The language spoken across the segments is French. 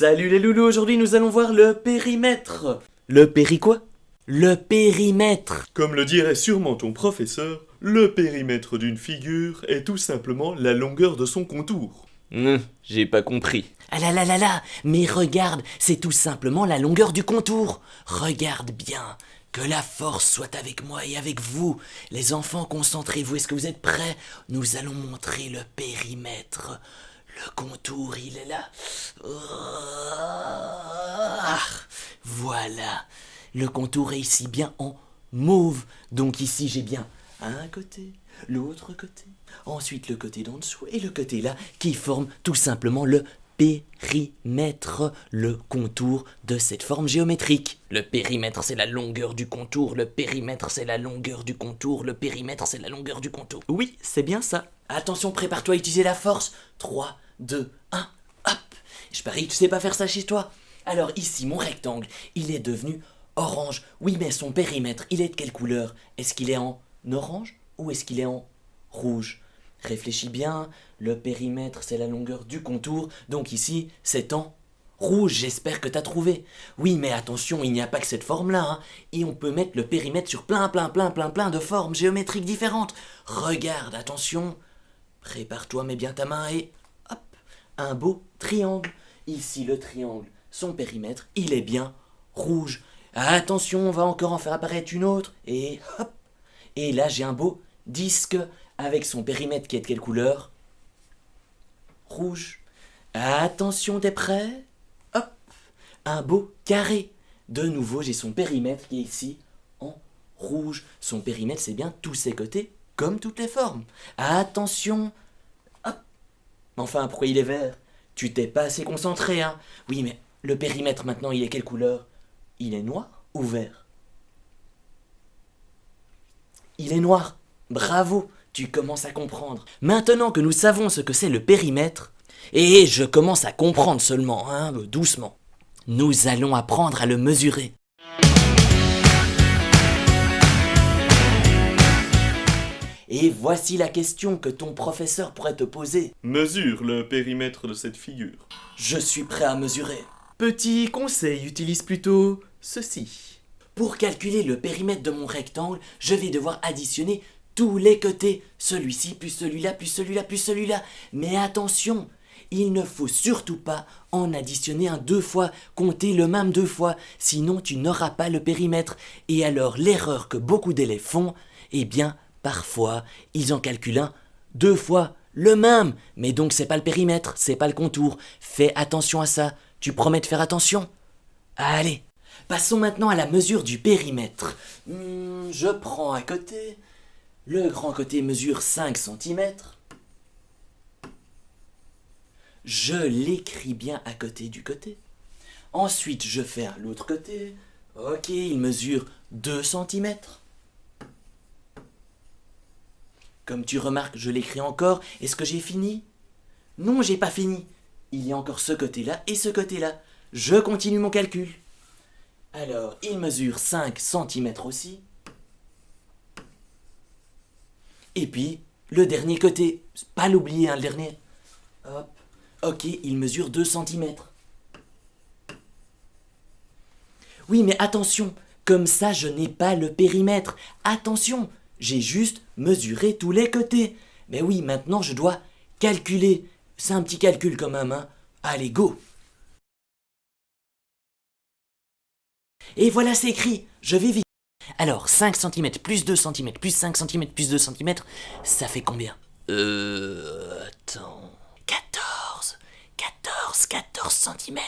Salut les loulous, aujourd'hui nous allons voir le périmètre. Le péri quoi? Le périmètre. Comme le dirait sûrement ton professeur, le périmètre d'une figure est tout simplement la longueur de son contour. Hum, j'ai pas compris. Ah là là là là, mais regarde, c'est tout simplement la longueur du contour. Regarde bien. Que la force soit avec moi et avec vous. Les enfants, concentrez-vous. Est-ce que vous êtes prêts? Nous allons montrer le périmètre. Le contour, il est là. Ah, voilà. Le contour est ici bien en mauve. Donc ici, j'ai bien un côté, l'autre côté, ensuite le côté d'en dessous et le côté là qui forme tout simplement le périmètre, le contour de cette forme géométrique. Le périmètre, c'est la longueur du contour, le périmètre, c'est la longueur du contour, le périmètre, c'est la longueur du contour. Oui, c'est bien ça. Attention, prépare-toi à utiliser la force. 3, 2, 1, hop Je parie que tu sais pas faire ça chez toi. Alors ici, mon rectangle, il est devenu orange. Oui, mais son périmètre, il est de quelle couleur? Est-ce qu'il est en orange ou est-ce qu'il est en rouge? Réfléchis bien, le périmètre c'est la longueur du contour, donc ici c'est en rouge, j'espère que t'as trouvé. Oui, mais attention, il n'y a pas que cette forme-là, hein. et on peut mettre le périmètre sur plein, plein, plein, plein, plein de formes géométriques différentes. Regarde, attention, prépare-toi, mets bien ta main et un beau triangle. Ici le triangle, son périmètre, il est bien rouge. Attention, on va encore en faire apparaître une autre, et hop, et là, j'ai un beau disque avec son périmètre qui est de quelle couleur? Rouge. Attention, t'es prêt? Hop Un beau carré. De nouveau, j'ai son périmètre qui est ici en rouge. Son périmètre, c'est bien tous ses côtés, comme toutes les formes. Attention Enfin, pourquoi il est vert? Tu t'es pas assez concentré, hein Oui, mais le périmètre, maintenant, il est quelle couleur? Il est noir ou vert? Il est noir. Bravo, tu commences à comprendre. Maintenant que nous savons ce que c'est le périmètre, et je commence à comprendre seulement, hein, doucement, nous allons apprendre à le mesurer. Et voici la question que ton professeur pourrait te poser. Mesure le périmètre de cette figure. Je suis prêt à mesurer. Petit conseil, utilise plutôt ceci. Pour calculer le périmètre de mon rectangle, je vais devoir additionner tous les côtés. Celui-ci, plus celui-là, plus celui-là, plus celui-là. Mais attention, il ne faut surtout pas en additionner un deux fois, compter le même deux fois, sinon tu n'auras pas le périmètre. Et alors l'erreur que beaucoup d'élèves font, eh bien, parfois, ils en calculent un deux fois le même. Mais donc c'est pas le périmètre, c'est pas le contour. Fais attention à ça. Tu promets de faire attention Allez, Passons maintenant à la mesure du périmètre. Hmm, je prends un côté. Le grand côté mesure 5 cm. Je l'écris bien à côté du côté. Ensuite, je fais l'autre côté. Ok, il mesure 2 cm. Comme tu remarques, je l'écris encore. Est-ce que j'ai fini? Non, j'ai pas fini. Il y a encore ce côté-là et ce côté-là. Je continue mon calcul. Alors, il mesure 5 cm aussi. Et puis, le dernier côté, pas l'oublier, hein, le dernier. Hop. Ok, il mesure 2 cm. Oui, mais attention, comme ça, je n'ai pas le périmètre. Attention, j'ai juste mesuré tous les côtés. Mais oui, maintenant, je dois calculer. C'est un petit calcul quand même, hein. Allez, go Et voilà, c'est écrit. Je vais vite. Alors, 5 cm plus 2 cm plus 5 cm plus 2 cm, ça fait combien? Euh... Attends... 14 14 14 cm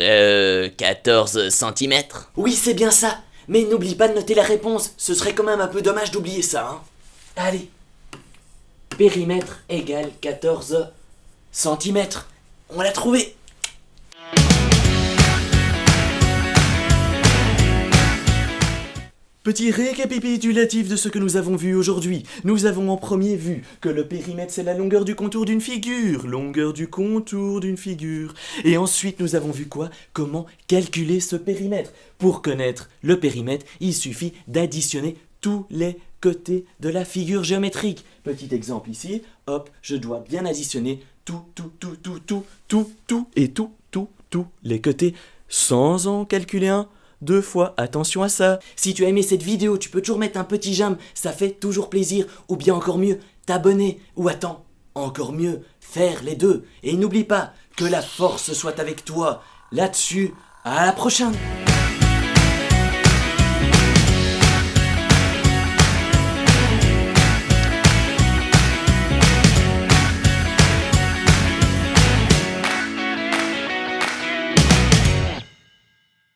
Euh... 14 cm Oui, c'est bien ça Mais n'oublie pas de noter la réponse, ce serait quand même un peu dommage d'oublier ça, hein. Allez. Périmètre égale 14 cm On l'a trouvé Petit récapitulatif de ce que nous avons vu aujourd'hui. Nous avons en premier vu que le périmètre c'est la longueur du contour d'une figure. Longueur du contour d'une figure. Et ensuite nous avons vu quoi? Comment calculer ce périmètre. Pour connaître le périmètre, il suffit d'additionner tous les côtés de la figure géométrique. Petit exemple ici, hop, je dois bien additionner tout, tout, tout, tout, tout, tout, tout et tout tous, tous les côtés, sans en calculer un, deux fois. Attention à ça. Si tu as aimé cette vidéo, tu peux toujours mettre un petit j'aime, ça fait toujours plaisir. Ou bien encore mieux, t'abonner. Ou attends, encore mieux, faire les deux. Et n'oublie pas que la force soit avec toi. Là-dessus, à la prochaine